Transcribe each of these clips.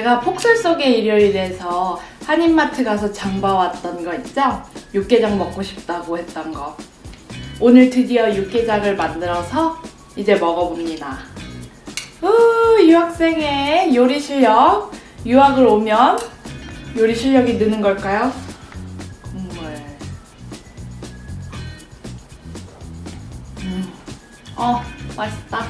제가 폭설 속의 일요일에서 한인마트 가서 장 봐왔던 거 있죠? 육개장 먹고 싶다고 했던 거. 오늘 드디어 육개장을 만들어서 이제 먹어봅니다. 우, 유학생의 요리 실력. 유학을 오면 요리 실력이 느는 걸까요? 국물. 음. 어, 맛있다.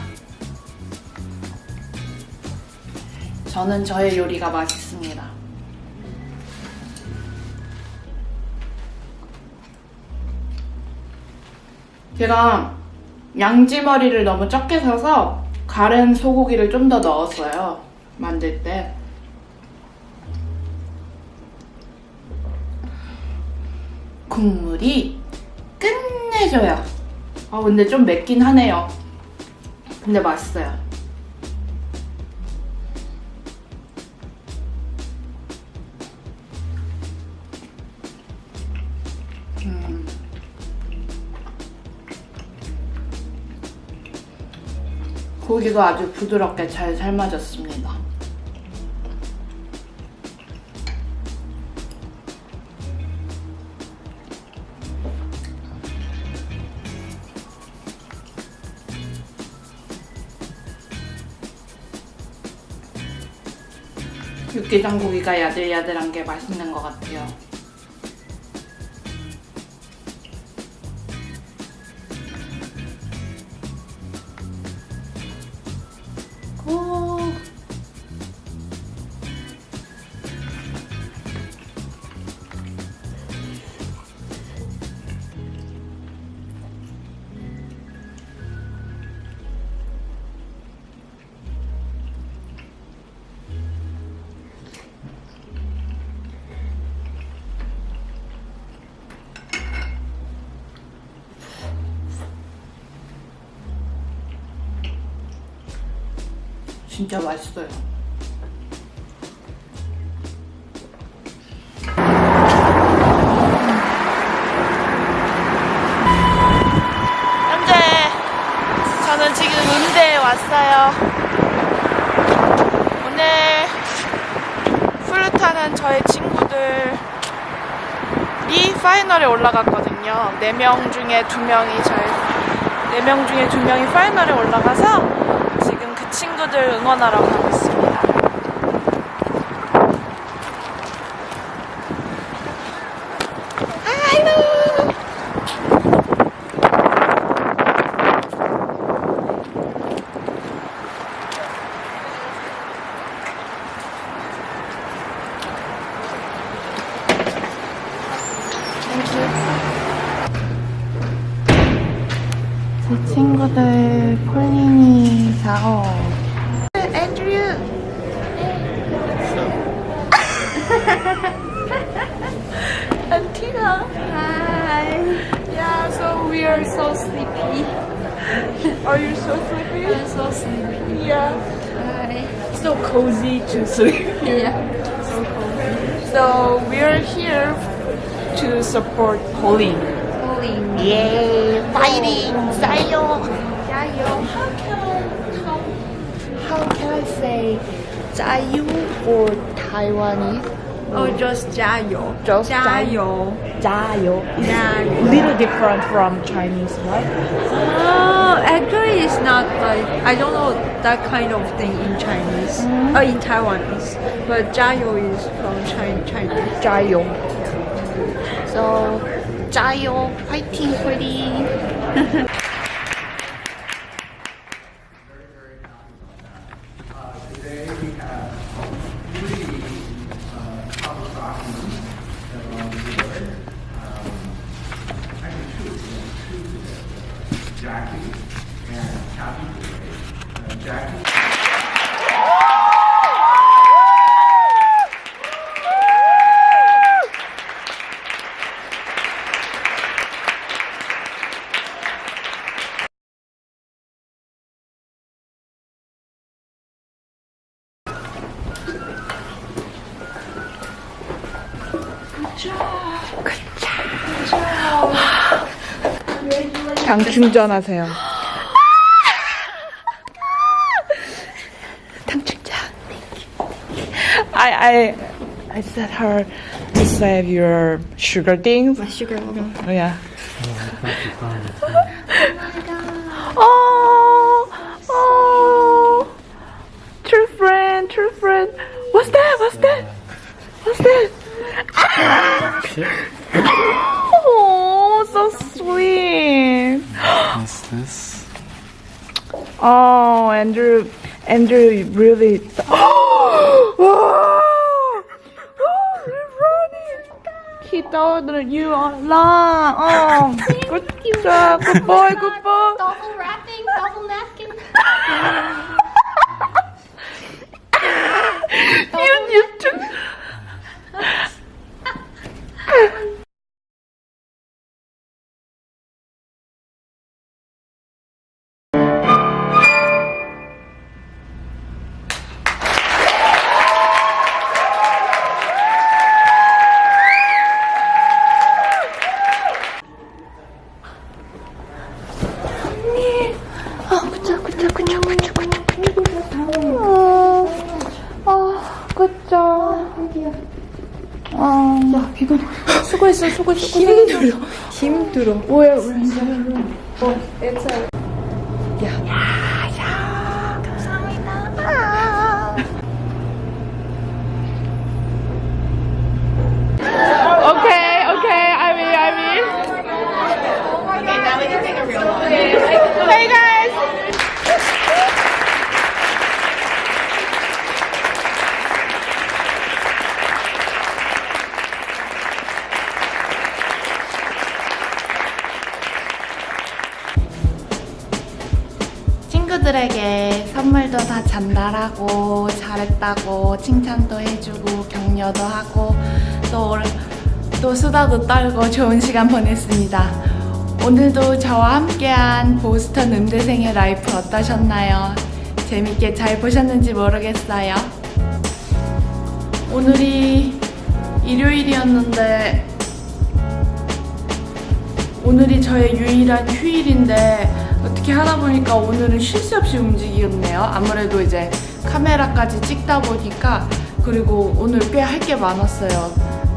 저는 저의 요리가 맛있습니다. 제가 양지머리를 너무 적게 사서 가른 소고기를 좀 더 넣었어요. 만들 때. 국물이 끝내줘요. 아 근데 좀 맵긴 하네요. 근데 맛있어요. 음. 고기가 아주 부드럽게 잘 삶아졌습니다. 육개장 고기가 야들야들한 게 맛있는 것 같아요. 진짜 맛있어요. 현재 저는 지금 음대에 왔어요. 오늘 플루타는 저의 친구들이 파이널에 올라갔거든요. 4명 중에 2명이 저희 4명 중에 2명이 파이널에 올라가서 친구들 응원하러 가고 있습니다. 제 친구들 콜린이 4호 Hello. Hi. Yeah, so we are so sleepy. are you so sleepy? I'm so sleepy. Yeah. Hi. So cozy to sleep. yeah. So cozy. So we are here to support Pauline. Pauline. Yay! Fighting! Zayo! Zayo! How can I, how, how can I say Zayo for Taiwanese? Oh, just jayo. Just jayo. Zayo. Jayo. Little different from Chinese, right? Oh, actually, it's not like I don't know that kind of thing in Chinese. Uh, in Taiwanese, but jayo is from China, Chinese. Zayo. So, Zayo, fighting Pauline. Today 당 충전하세요. 당 충전. I I I said her to save your sugar things. My sugar level. Oh yeah. Oh, oh, true friend, true friend. What's that? What's that? What's that? Andrew, Andrew really. Oh, oh, running. He thought that you are long. Oh, good job, good oh boy, good boy. double wrapping, double napkin. You, you too. 수고했어, 수고했어. 힘들어. 힘들어. 왜, 왜, 어, 야, 친구들에게 선물도 다 전달하고 잘했다고 칭찬도 해주고 격려도 하고 또, 또 수다도 떨고 좋은 시간 보냈습니다. 오늘도 저와 함께한 보스턴 음대생의 라이프 어떠셨나요? 재밌게 잘 보셨는지 모르겠어요. 오늘이 일요일이었는데 오늘이 저의 유일한 휴일인데 어떻게 하다 보니까 오늘은 쉴 새 없이 움직이겠네요. 아무래도 이제 카메라까지 찍다 보니까 그리고 오늘 꽤 할 게 많았어요.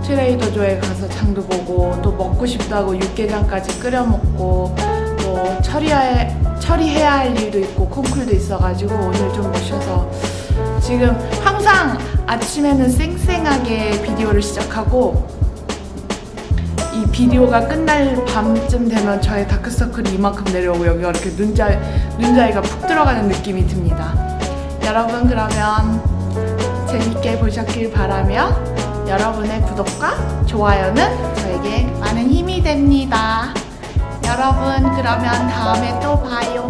트레이더조에 가서 장도 보고 또 먹고 싶다고 육개장까지 끓여 먹고 또 처리해, 처리해야 할 일도 있고 콩쿨도 있어가지고 오늘 좀 모셔서 지금 항상 아침에는 쌩쌩하게 비디오를 시작하고 이 비디오가 끝날 밤쯤 되면 저의 다크서클이 이만큼 내려오고 여기가 이렇게 눈자, 눈자위가 푹 들어가는 느낌이 듭니다. 여러분 그러면 재밌게 보셨길 바라며 여러분의 구독과 좋아요는 저에게 많은 힘이 됩니다. 여러분 그러면 다음에 또 봐요.